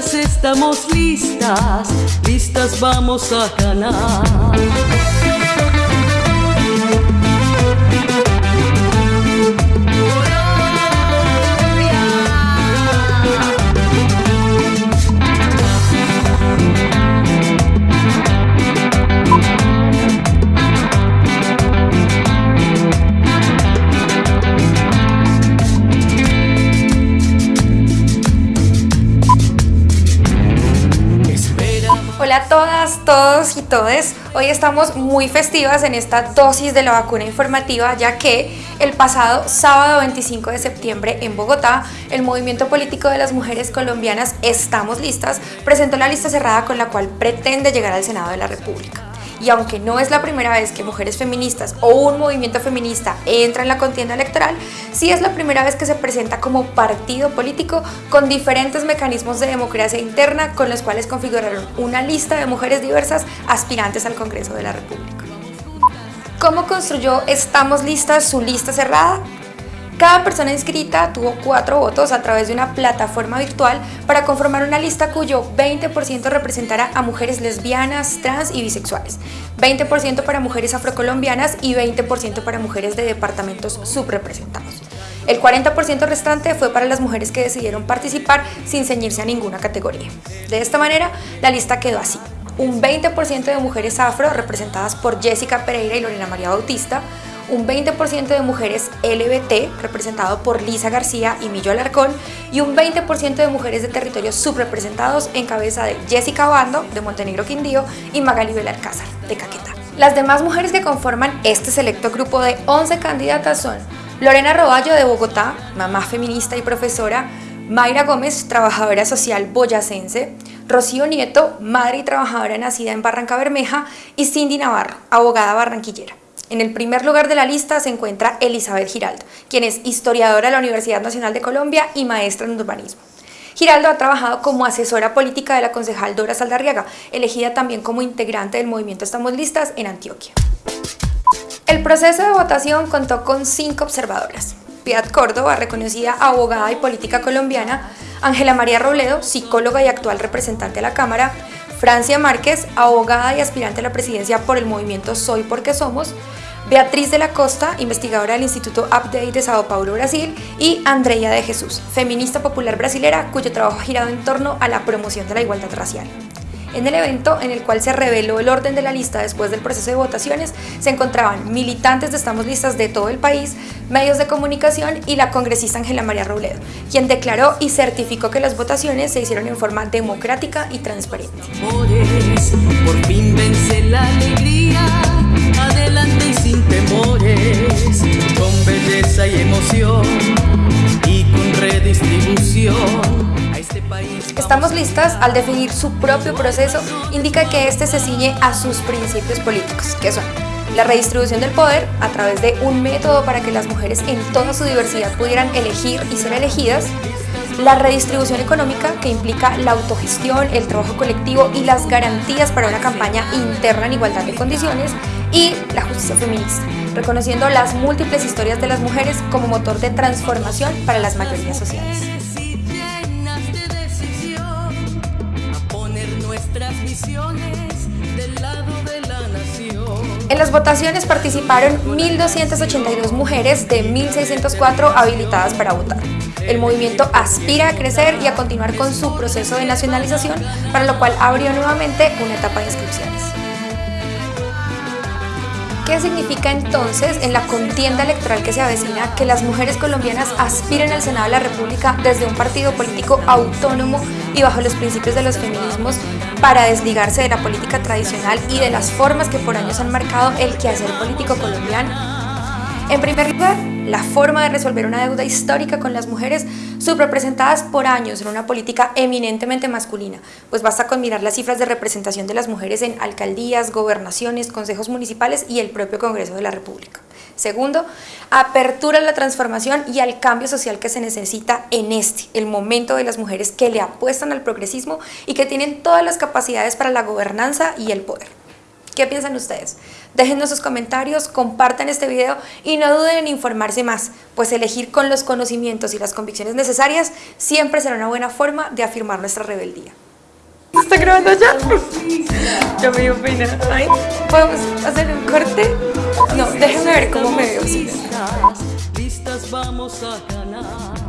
Estamos listas, listas vamos a ganar. Hola a todas, todos y todes. Hoy estamos muy festivas en esta dosis de la vacuna informativa ya que el pasado sábado 25 de septiembre en Bogotá, el Movimiento Político de las Mujeres Colombianas Estamos Listas presentó la lista cerrada con la cual pretende llegar al Senado de la República y aunque no es la primera vez que mujeres feministas o un movimiento feminista entra en la contienda electoral, sí es la primera vez que se presenta como partido político con diferentes mecanismos de democracia interna con los cuales configuraron una lista de mujeres diversas aspirantes al Congreso de la República. ¿Cómo construyó Estamos Listas su lista cerrada? Cada persona inscrita tuvo cuatro votos a través de una plataforma virtual para conformar una lista cuyo 20% representará a mujeres lesbianas, trans y bisexuales, 20% para mujeres afrocolombianas y 20% para mujeres de departamentos subrepresentados. El 40% restante fue para las mujeres que decidieron participar sin ceñirse a ninguna categoría. De esta manera, la lista quedó así. Un 20% de mujeres afro representadas por Jessica Pereira y Lorena María Bautista, un 20% de mujeres LBT, representado por Lisa García y Millo Alarcón, y un 20% de mujeres de territorios subrepresentados en cabeza de Jessica Bando, de Montenegro Quindío, y Magali Belalcázar, de Caquetá. Las demás mujeres que conforman este selecto grupo de 11 candidatas son Lorena Roballo de Bogotá, mamá feminista y profesora, Mayra Gómez, trabajadora social boyacense, Rocío Nieto, madre y trabajadora nacida en Barranca Bermeja, y Cindy Navarro, abogada barranquillera. En el primer lugar de la lista se encuentra Elizabeth Giraldo, quien es historiadora de la Universidad Nacional de Colombia y maestra en urbanismo. Giraldo ha trabajado como asesora política de la concejal Dora Saldarriaga, elegida también como integrante del movimiento Estamos Listas en Antioquia. El proceso de votación contó con cinco observadoras. Piat Córdoba, reconocida abogada y política colombiana, Ángela María Robledo, psicóloga y actual representante de la Cámara, Francia Márquez, abogada y aspirante a la presidencia por el movimiento Soy Porque Somos, Beatriz de la Costa, investigadora del Instituto Update de Sao Paulo, Brasil, y Andrea de Jesús, feminista popular brasilera cuyo trabajo ha girado en torno a la promoción de la igualdad racial. En el evento, en el cual se reveló el orden de la lista después del proceso de votaciones, se encontraban militantes de Estamos Listas de todo el país, medios de comunicación y la congresista Ángela María Robledo, quien declaró y certificó que las votaciones se hicieron en forma democrática y transparente. Por fin vence la alegría, Listas al definir su propio proceso, indica que este se ciñe a sus principios políticos, que son la redistribución del poder a través de un método para que las mujeres en toda su diversidad pudieran elegir y ser elegidas, la redistribución económica que implica la autogestión, el trabajo colectivo y las garantías para una campaña interna en igualdad de condiciones y la justicia feminista, reconociendo las múltiples historias de las mujeres como motor de transformación para las mayorías sociales. En las votaciones participaron 1.282 mujeres de 1.604 habilitadas para votar. El movimiento aspira a crecer y a continuar con su proceso de nacionalización, para lo cual abrió nuevamente una etapa de inscripciones. ¿Qué significa entonces en la contienda electoral que se avecina que las mujeres colombianas aspiren al Senado de la República desde un partido político autónomo y bajo los principios de los feminismos para desligarse de la política tradicional y de las formas que por años han marcado el quehacer político colombiano? En primer lugar, la forma de resolver una deuda histórica con las mujeres subrepresentadas por años en una política eminentemente masculina, pues basta con mirar las cifras de representación de las mujeres en alcaldías, gobernaciones, consejos municipales y el propio Congreso de la República. Segundo, apertura a la transformación y al cambio social que se necesita en este, el momento de las mujeres que le apuestan al progresismo y que tienen todas las capacidades para la gobernanza y el poder. ¿Qué piensan ustedes? Déjennos sus comentarios, compartan este video y no duden en informarse más, pues elegir con los conocimientos y las convicciones necesarias siempre será una buena forma de afirmar nuestra rebeldía. ¿Está grabando ya? Ya me dio pena. ¿Podemos hacer un corte? No, déjenme ver cómo me veo. Listas, vamos a ganar.